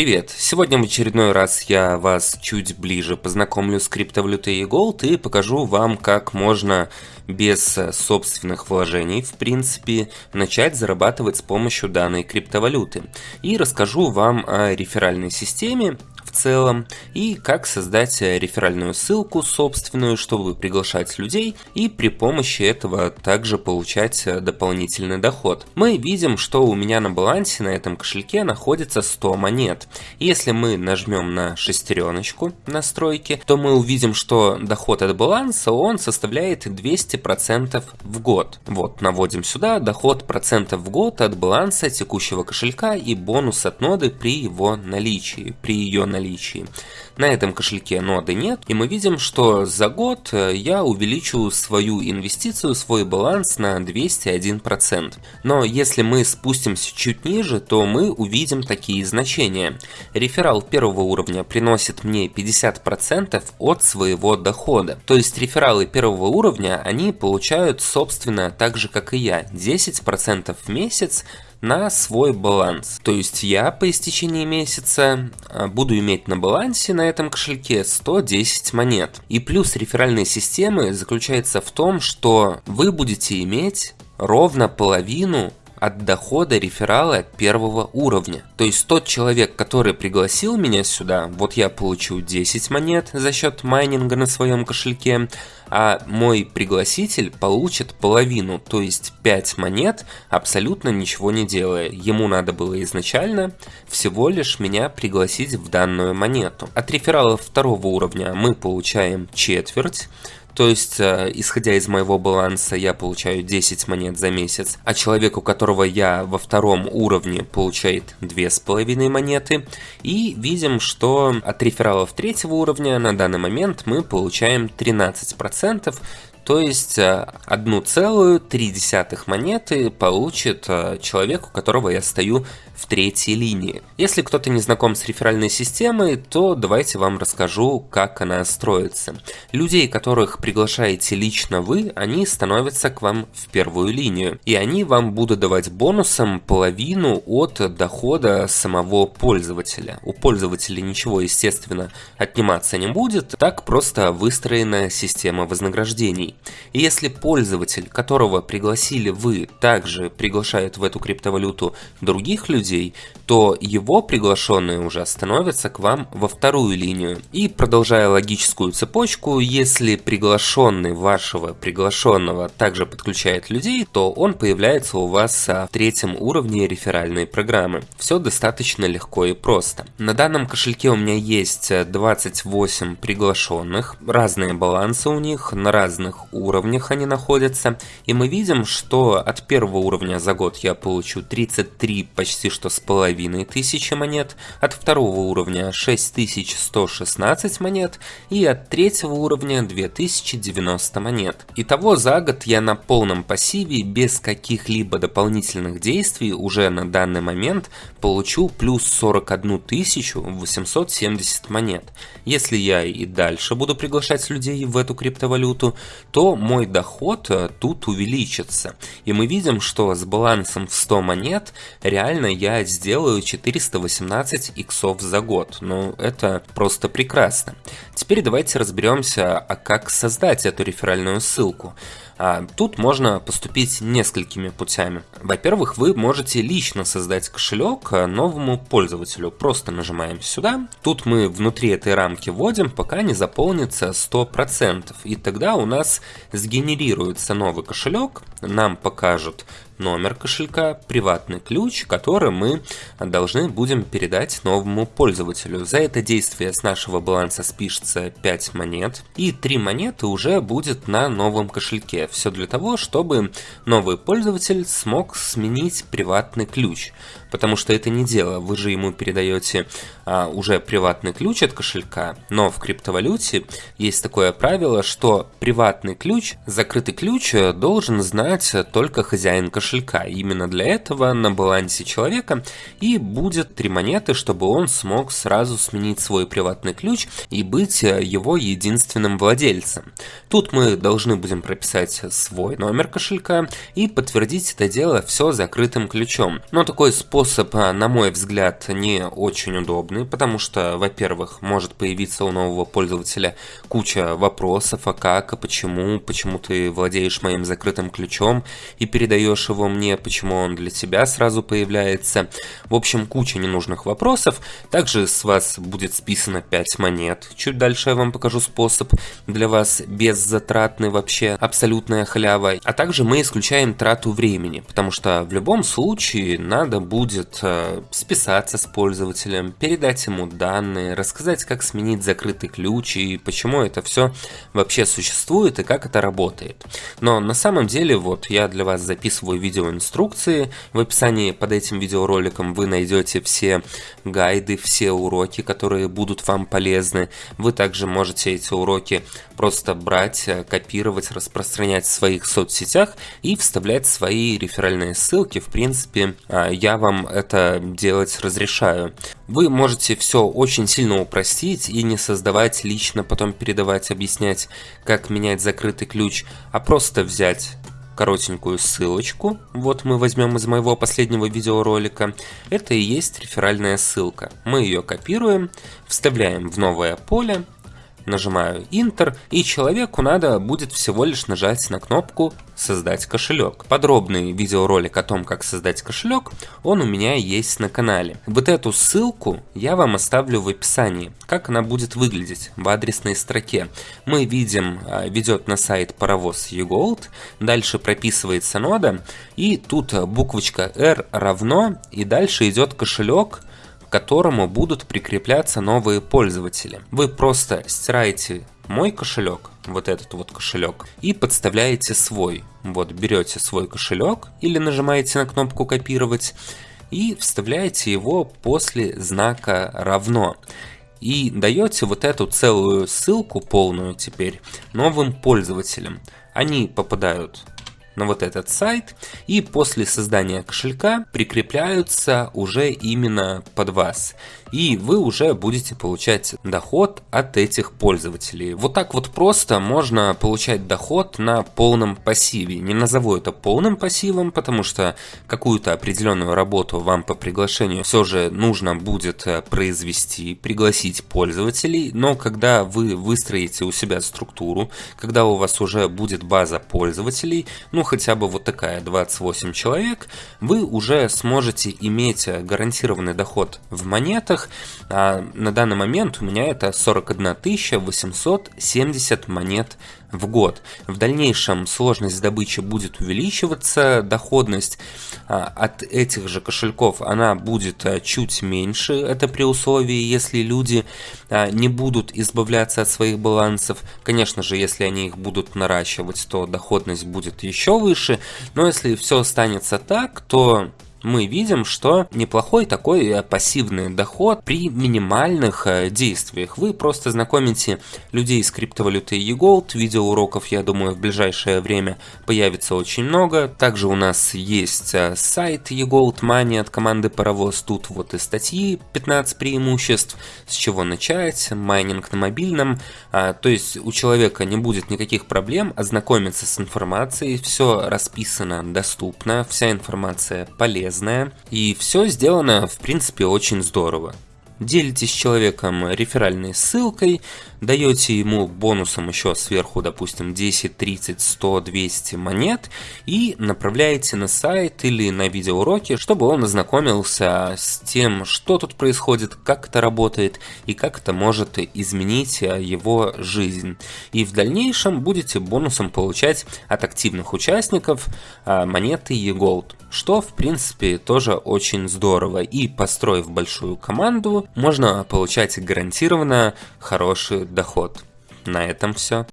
Привет! Сегодня в очередной раз я вас чуть ближе познакомлю с криптовалютой Gold и покажу вам, как можно без собственных вложений, в принципе, начать зарабатывать с помощью данной криптовалюты. И расскажу вам о реферальной системе, в целом и как создать реферальную ссылку собственную, чтобы приглашать людей и при помощи этого также получать дополнительный доход. Мы видим, что у меня на балансе на этом кошельке находится 100 монет. Если мы нажмем на шестереночку настройки, то мы увидим, что доход от баланса он составляет 200% в год. Вот, наводим сюда доход процентов в год от баланса текущего кошелька и бонус от ноды при его наличии, при ее наличии. На этом кошельке ноды нет, и мы видим, что за год э, я увеличу свою инвестицию, свой баланс на 201%. Но если мы спустимся чуть ниже, то мы увидим такие значения. Реферал первого уровня приносит мне 50% от своего дохода. То есть рефералы первого уровня, они получают собственно так же как и я, 10% в месяц на свой баланс. То есть я по истечении месяца а, буду иметь на балансе на этом кошельке 110 монет. И плюс реферальной системы заключается в том, что вы будете иметь ровно половину от дохода реферала первого уровня. То есть тот человек, который пригласил меня сюда, вот я получу 10 монет за счет майнинга на своем кошельке, а мой пригласитель получит половину, то есть 5 монет, абсолютно ничего не делая. Ему надо было изначально всего лишь меня пригласить в данную монету. От реферала второго уровня мы получаем четверть, то есть, э, исходя из моего баланса, я получаю 10 монет за месяц, а человек, у которого я во втором уровне, получает 2,5 монеты. И видим, что от рефералов третьего уровня на данный момент мы получаем 13%, то есть 1,3 э, монеты получит э, человек, у которого я стою в третьей линии. Если кто-то не знаком с реферальной системой, то давайте вам расскажу, как она строится. Людей, которых приглашаете лично вы, они становятся к вам в первую линию. И они вам будут давать бонусом половину от дохода самого пользователя. У пользователя ничего, естественно, отниматься не будет. Так просто выстроена система вознаграждений. И если пользователь, которого пригласили вы, также приглашает в эту криптовалюту других людей, то его приглашенные уже становятся к вам во вторую линию. И продолжая логическую цепочку, если приглашенный вашего приглашенного также подключает людей, то он появляется у вас в третьем уровне реферальной программы. Все достаточно легко и просто. На данном кошельке у меня есть 28 приглашенных, разные балансы у них, на разных уровнях они находятся. И мы видим, что от первого уровня за год я получу 33 почти что с половиной тысячи монет, от второго уровня 6116 монет и от третьего уровня 2090 монет. Итого за год я на полном пассиве без каких-либо дополнительных действий уже на данный момент получу плюс 41 870 монет. Если я и дальше буду приглашать людей в эту криптовалюту, то мой доход э, тут увеличится. И мы видим, что с балансом в 100 монет реально я сделаю 418 иксов за год. Ну, это просто прекрасно. Теперь давайте разберемся, а как создать эту реферальную ссылку. А, тут можно поступить несколькими путями. Во-первых, вы можете лично создать кошелек а, новому пользователю. Просто нажимаем сюда. Тут мы внутри этой рамки вводим, пока не заполнится 100%. И тогда у нас сгенерируется новый кошелек. Нам покажут номер кошелька, приватный ключ, который мы должны будем передать новому пользователю. За это действие с нашего баланса спишется 5 монет, и 3 монеты уже будет на новом кошельке. Все для того, чтобы новый пользователь смог сменить приватный ключ. Потому что это не дело, вы же ему передаете а, уже приватный ключ от кошелька, но в криптовалюте есть такое правило, что приватный ключ, закрытый ключ должен знать только хозяин кошелька. Именно для этого на балансе человека и будет три монеты, чтобы он смог сразу сменить свой приватный ключ и быть его единственным владельцем. Тут мы должны будем прописать вводить свой номер кошелька и подтвердить это дело все закрытым ключом. Но такой способ, а, на мой взгляд, не очень удобный, потому что, во-первых, может появиться у нового пользователя куча вопросов, а как, а почему, почему ты владеешь моим закрытым ключом и передаешь его мне, почему он для тебя сразу появляется. В общем, куча ненужных вопросов. Также с вас будет списано 5 монет. Чуть дальше я вам покажу способ для вас беззатратный вообще, абсолютная халява. А также мы исключаем трату времени, потому что в любом случае надо будет э, списаться с пользователем, передать ему данные, рассказать, как сменить закрытый ключ и почему это все вообще существует и как это работает. Но на самом деле вот я для вас записываю видеоинструкции. В описании под этим видеороликом вы найдете все гайды, все уроки, которые будут вам полезны. Вы также можете эти уроки просто брать, э, копировать, распространять в своих соцсетях и вставлять свои реферальные ссылки. В принципе, а, я вам это делать разрешаю. Вы можете все очень сильно упростить и не создавать лично, потом передавать, объяснять, как менять закрытый ключ, а просто взять коротенькую ссылочку, вот мы возьмем из моего последнего видеоролика, это и есть реферальная ссылка. Мы ее копируем, вставляем в новое поле, нажимаю Enter, и человеку надо будет всего лишь нажать на кнопку «Создать кошелек». Подробный видеоролик о том, как создать кошелек, он у меня есть на канале. Вот эту ссылку я вам оставлю в описании, как она будет выглядеть в адресной строке. Мы видим, а, ведет на сайт паровоз eGold, дальше прописывается нода, и тут буквочка R равно, и дальше идет кошелек, которому будут прикрепляться новые пользователи. Вы просто стираете мой кошелек, вот этот вот кошелек, и подставляете свой. Вот берете свой кошелек или нажимаете на кнопку копировать и вставляете его после знака равно. И даете вот эту целую ссылку полную теперь новым пользователям. Они попадают на вот этот сайт и после создания кошелька прикрепляются уже именно под вас и вы уже будете получать доход от этих пользователей. Вот так вот просто можно получать доход на полном пассиве. Не назову это полным пассивом, потому что какую-то определенную работу вам по приглашению все же нужно будет э, произвести, пригласить пользователей, но когда вы выстроите у себя структуру, когда у вас уже будет база пользователей, ну хотя бы вот такая 28 человек, вы уже сможете иметь гарантированный доход в монетах. А на данный момент у меня это 41 870 монет в год. В дальнейшем сложность добычи будет увеличиваться, доходность а, от этих же кошельков она будет а, чуть меньше, это при условии, если люди а, не будут избавляться от своих балансов. Конечно же, если они их будут наращивать, то доходность будет еще выше, но если все останется так, то мы видим, что неплохой такой э, пассивный доход при минимальных э, действиях. Вы просто знакомите людей с криптовалютой eGold. Видеоуроков, я думаю, в ближайшее время появится очень много. Также у нас есть э, сайт eGold Money от команды Паровоз. Тут вот и статьи 15 преимуществ, с чего начать, майнинг на мобильном. А, то есть у человека не будет никаких проблем ознакомиться с информацией. Все расписано, доступно, вся информация полезна полезное, и все сделано в принципе очень здорово делитесь с человеком реферальной ссылкой, даете ему бонусом еще сверху, допустим, 10, 30, 100, 200 монет и направляете на сайт или на видеоуроки, чтобы он ознакомился с тем, что тут происходит, как это работает и как это может изменить его жизнь. И в дальнейшем будете бонусом получать от активных участников а, монеты eGold, что в принципе тоже очень здорово. И построив большую команду, можно получать гарантированно хороший доход. На этом все.